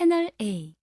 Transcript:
채널 A.